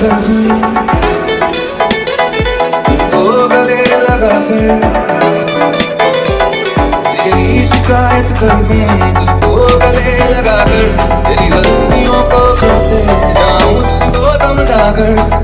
कर तुमको गले लगा कर तेरी शिकायत कर दूँ तुमको गले लगा कर तेरी गलतियों को करते जाऊँ तो दम जाकर